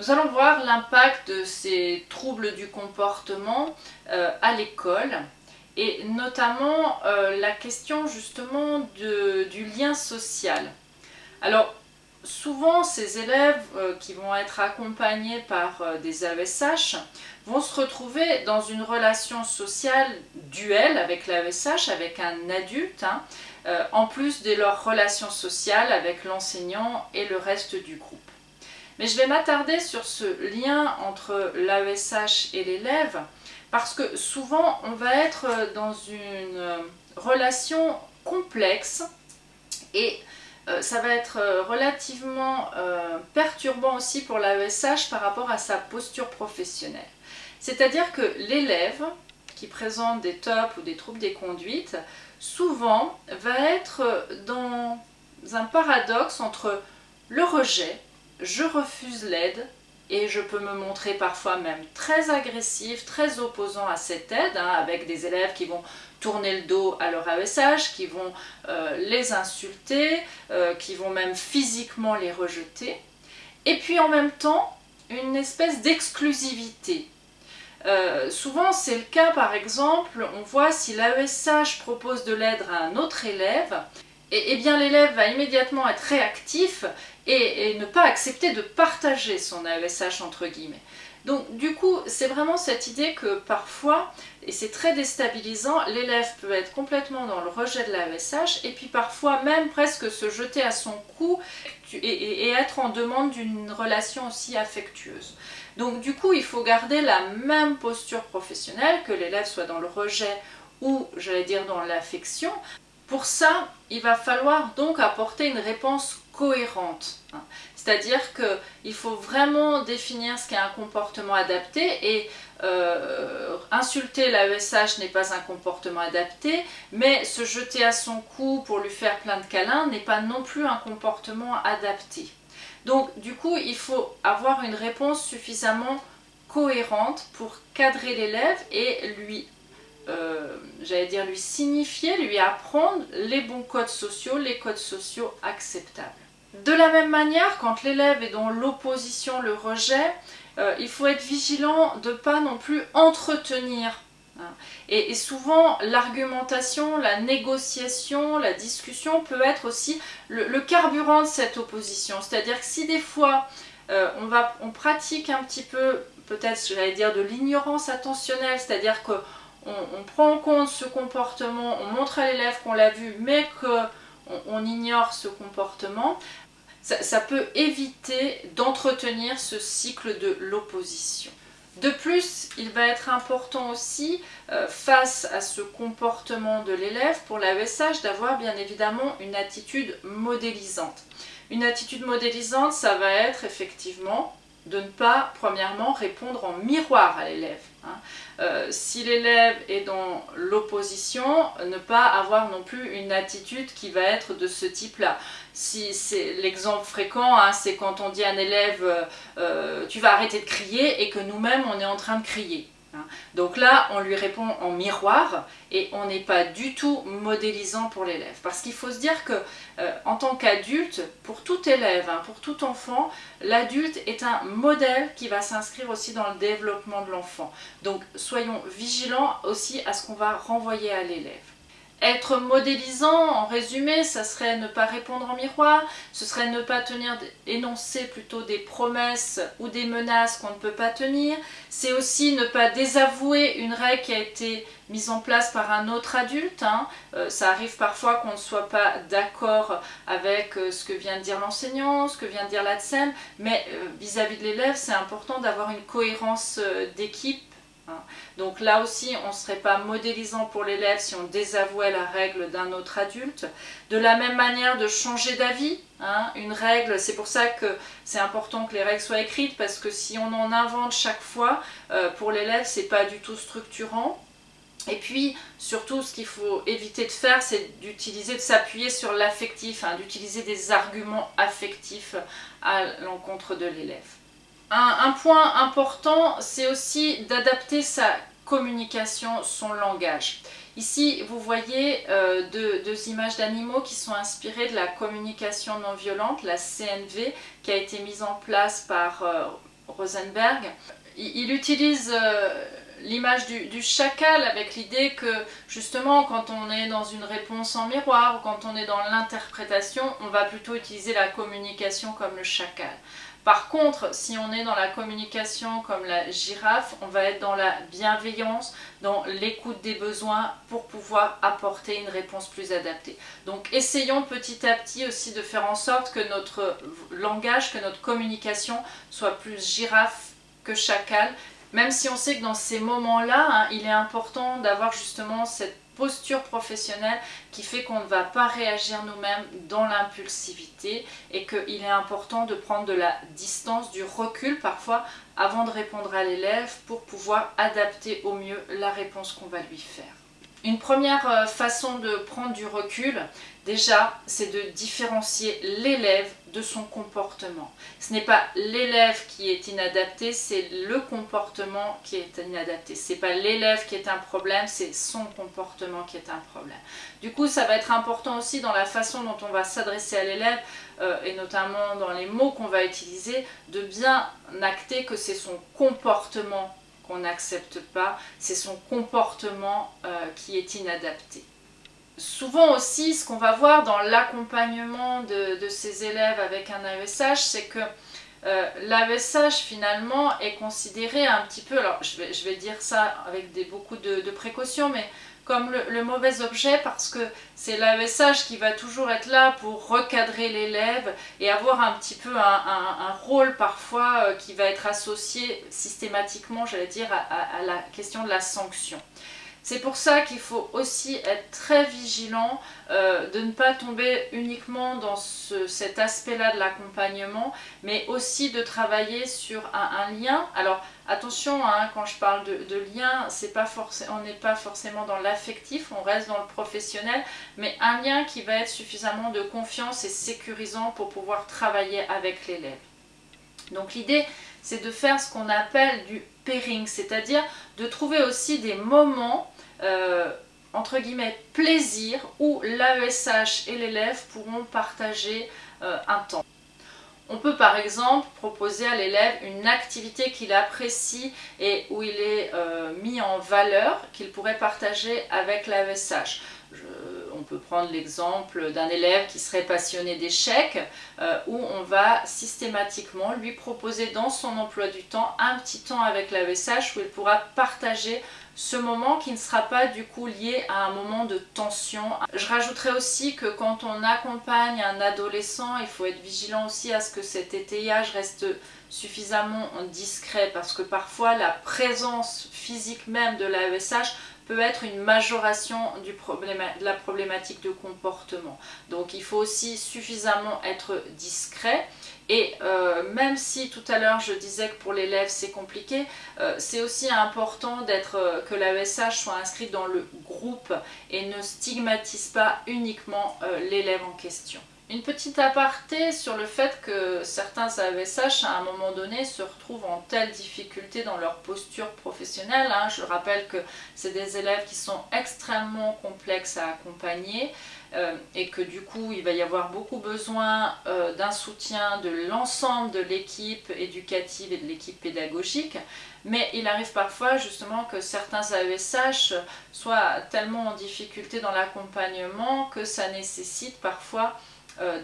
Nous allons voir l'impact de ces troubles du comportement euh, à l'école et notamment euh, la question justement du lien social. Alors souvent ces élèves euh, qui vont être accompagnés par des AESH vont se retrouver dans une relation sociale duelle avec l'AESH, avec un adulte, hein, en plus de leur relation sociale avec l'enseignant et le reste du groupe. Mais je vais m'attarder sur ce lien entre l'AESH et l'élève parce que souvent on va être dans une euh, relation complexe et euh, ça va être euh, relativement perturbant aussi pour l'AESH par rapport à sa posture professionnelle. C'est-à-dire que l'élève qui présente des tops ou des troubles des conduites, souvent va être dans un paradoxe entre le rejet je refuse l'aide et je peux me montrer parfois même très agressif, très opposant à cette aide, hein, avec des élèves qui vont tourner le dos à leur AESH, qui vont euh, les insulter, euh, qui vont même physiquement les rejeter. Et puis en même temps, une espèce d'exclusivité. Euh, souvent c'est le cas par exemple, on voit si l'AESH propose de l'aide à un autre élève, et, bien l'élève va immédiatement être réactif et, ne pas accepter de partager son AESH entre guillemets. Donc du coup, c'est vraiment cette idée que parfois, et c'est très déstabilisant, l'élève peut être complètement dans le rejet de l'AESH et puis parfois même presque se jeter à son cou et, être en demande d'une relation aussi affectueuse. Donc du coup, il faut garder la même posture professionnelle, que l'élève soit dans le rejet ou, j'allais dire, dans l'affection, pour ça, il va falloir donc apporter une réponse cohérente. C'est-à-dire qu'il faut vraiment définir ce qu'est un comportement adapté et euh, insulter l'AESH n'est pas un comportement adapté, mais se jeter à son cou pour lui faire plein de câlins n'est pas non plus un comportement adapté. Donc du coup, il faut avoir une réponse suffisamment cohérente pour cadrer l'élève et lui euh, j'allais dire lui signifier, lui apprendre les bons codes sociaux, les codes sociaux acceptables. De la même manière, quand l'élève est dans l'opposition, le rejet, euh, il faut être vigilant de ne pas non plus entretenir. Hein. Et, souvent, l'argumentation, la négociation, la discussion peut être aussi le, carburant de cette opposition. C'est-à-dire que si des fois, euh, on, va, on pratique un petit peu, peut-être, j'allais dire, de l'ignorance attentionnelle, c'est-à-dire que on, prend en compte ce comportement, on montre à l'élève qu'on l'a vu, mais qu'on on ignore ce comportement, ça, peut éviter d'entretenir ce cycle de l'opposition. De plus, il va être important aussi, euh, face à ce comportement de l'élève, pour l'AESH, d'avoir bien évidemment une attitude modélisante. Une attitude modélisante, ça va être effectivement de ne pas, premièrement, répondre en miroir à l'élève. Hein. Euh, si l'élève est dans l'opposition, ne pas avoir non plus une attitude qui va être de ce type-là. Si c'est l'exemple fréquent, hein, c'est quand on dit à un élève euh, euh, tu vas arrêter de crier » et que nous-mêmes on est en train de crier. Hein. Donc là, on lui répond en miroir et on n'est pas du tout modélisant pour l'élève. Parce qu'il faut se dire que euh, en tant qu'adulte, pour tout élève, hein, pour tout enfant, l'adulte est un modèle qui va s'inscrire aussi dans le développement de l'enfant. Donc soyons vigilants aussi à ce qu'on va renvoyer à l'élève. Être modélisant, en résumé, ça serait ne pas répondre en miroir, ce serait ne pas tenir, énoncer plutôt des promesses ou des menaces qu'on ne peut pas tenir. C'est aussi ne pas désavouer une règle qui a été mise en place par un autre adulte. Hein. Euh, ça arrive parfois qu'on ne soit pas d'accord avec euh, ce que vient de dire l'enseignant, ce que vient de dire l'ADSEM, mais vis à -vis de l'élève, c'est important d'avoir une cohérence euh, d'équipe. Donc là aussi, on ne serait pas modélisant pour l'élève si on désavouait la règle d'un autre adulte. De la même manière, de changer d'avis. Hein. Une règle, c'est pour ça que c'est important que les règles soient écrites, parce que si on en invente chaque fois, euh, pour l'élève, c'est pas du tout structurant. Et puis, surtout, ce qu'il faut éviter de faire, c'est d'utiliser, de s'appuyer sur l'affectif, hein, d'utiliser des arguments affectifs à l'encontre de l'élève. Un, point important, c'est aussi d'adapter sa communication, son langage. Ici, vous voyez euh, deux, images d'animaux qui sont inspirées de la communication non violente, la CNV, qui a été mise en place par euh, Rosenberg. Il, utilise l'image du, chacal avec l'idée que justement quand on est dans une réponse en miroir ou quand on est dans l'interprétation, on va plutôt utiliser la communication comme le chacal. Par contre, si on est dans la communication comme la girafe, on va être dans la bienveillance, dans l'écoute des besoins pour pouvoir apporter une réponse plus adaptée. Donc essayons petit à petit aussi de faire en sorte que notre langage, que notre communication soit plus girafe que chacal, même si on sait que dans ces moments-là, hein, il est important d'avoir justement cette posture professionnelle qui fait qu'on ne va pas réagir nous-mêmes dans l'impulsivité et qu'il est important de prendre de la distance, du recul parfois avant de répondre à l'élève pour pouvoir adapter au mieux la réponse qu'on va lui faire. Une première euh, façon de prendre du recul, déjà, c'est de différencier l'élève de son comportement. Ce n'est pas l'élève qui est inadapté, c'est le comportement qui est inadapté. Ce n'est pas l'élève qui est un problème, c'est son comportement qui est un problème. Du coup, ça va être important aussi dans la façon dont on va s'adresser à l'élève, euh, et notamment dans les mots qu'on va utiliser, de bien acter que c'est son comportement qu'on n'accepte pas, c'est son comportement euh, qui est inadapté. Souvent aussi, ce qu'on va voir dans l'accompagnement de, ces élèves avec un AESH, c'est que euh, l'AESH finalement est considéré un petit peu, alors je vais, dire ça avec beaucoup de précautions, mais comme le, mauvais objet parce que c'est l'AESH qui va toujours être là pour recadrer l'élève et avoir un petit peu un, rôle parfois euh, qui va être associé systématiquement, j'allais dire, à, la question de la sanction. C'est pour ça qu'il faut aussi être très vigilant euh, de ne pas tomber uniquement dans cet aspect-là de l'accompagnement, mais aussi de travailler sur un, lien. Alors attention, hein, quand je parle de, lien, pas on n'est pas forcément dans l'affectif, on reste dans le professionnel, mais un lien qui va être suffisamment de confiance et sécurisant pour pouvoir travailler avec l'élève. Donc l'idée, c'est de faire ce qu'on appelle du pairing, c'est-à-dire de trouver aussi des moments, euh, entre guillemets, plaisir, où l'AESH et l'élève pourront partager euh, un temps. On peut par exemple proposer à l'élève une activité qu'il apprécie et où il est euh, mis en valeur, qu'il pourrait partager avec l'AESH peut prendre l'exemple d'un élève qui serait passionné d'échecs, euh, où on va systématiquement lui proposer dans son emploi du temps un petit temps avec l'AESH où il pourra partager ce moment qui ne sera pas du coup lié à un moment de tension. Je rajouterais aussi que quand on accompagne un adolescent, il faut être vigilant aussi à ce que cet étayage reste suffisamment discret parce que parfois la présence physique même de l'AESH peut être une majoration de la problématique de comportement. Donc il faut aussi suffisamment être discret et euh, même si tout à l'heure je disais que pour l'élève c'est compliqué, euh, c'est aussi important euh, que l'AESH soit inscrit dans le groupe et ne stigmatise pas uniquement l'élève en question. Une petite aparté sur le fait que certains AESH à un moment donné se retrouvent en telle difficulté dans leur posture professionnelle. Hein. Je rappelle que c'est des élèves qui sont extrêmement complexes à accompagner euh, et que du coup il va y avoir beaucoup besoin euh, d'un soutien de l'ensemble de l'équipe éducative et de l'équipe pédagogique. Mais il arrive parfois justement que certains AESH soient tellement en difficulté dans l'accompagnement que ça nécessite parfois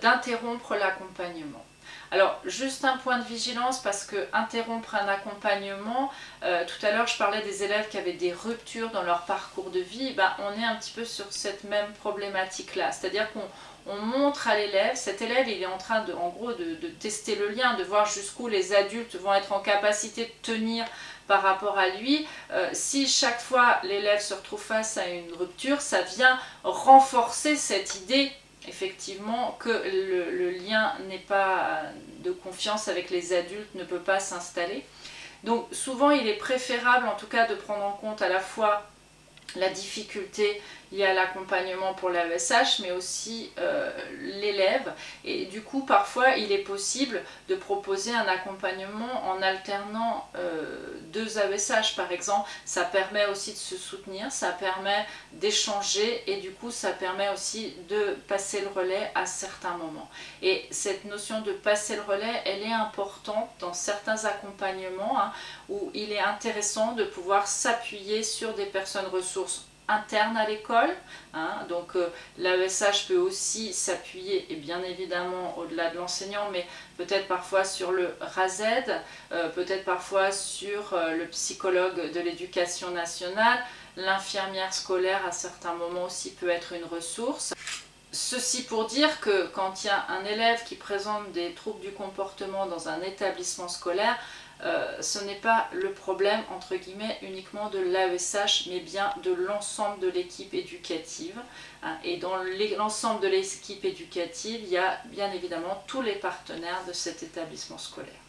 d'interrompre l'accompagnement. Alors, juste un point de vigilance parce que interrompre un accompagnement, euh, tout à l'heure je parlais des élèves qui avaient des ruptures dans leur parcours de vie, ben, on est un petit peu sur cette même problématique-là. C'est-à-dire qu'on montre à l'élève, cet élève il est en train de, en gros de, tester le lien, de voir jusqu'où les adultes vont être en capacité de tenir par rapport à lui. Euh, si chaque fois l'élève se retrouve face à une rupture, ça vient renforcer cette idée effectivement que le, lien n'est pas de confiance avec les adultes, ne peut pas s'installer. Donc souvent il est préférable en tout cas de prendre en compte à la fois la difficulté il y a l'accompagnement pour l'AESH, mais aussi euh, l'élève. Et du coup, parfois, il est possible de proposer un accompagnement en alternant euh, deux AESH, par exemple. Ça permet aussi de se soutenir, ça permet d'échanger et du coup, ça permet aussi de passer le relais à certains moments. Et cette notion de passer le relais, elle est importante dans certains accompagnements hein, où il est intéressant de pouvoir s'appuyer sur des personnes ressources interne à l'école. Hein. donc euh, l'AESH peut aussi s'appuyer, et bien évidemment au-delà de l'enseignant, mais peut-être parfois sur le RASED, euh, peut-être parfois sur euh, le psychologue de l'éducation nationale, l'infirmière scolaire à certains moments aussi peut être une ressource. Ceci pour dire que quand il y a un élève qui présente des troubles du comportement dans un établissement scolaire, euh, ce n'est pas le problème entre guillemets uniquement de l'AESH mais bien de l'ensemble de l'équipe éducative hein. et dans l'ensemble de l'équipe éducative il y a bien évidemment tous les partenaires de cet établissement scolaire.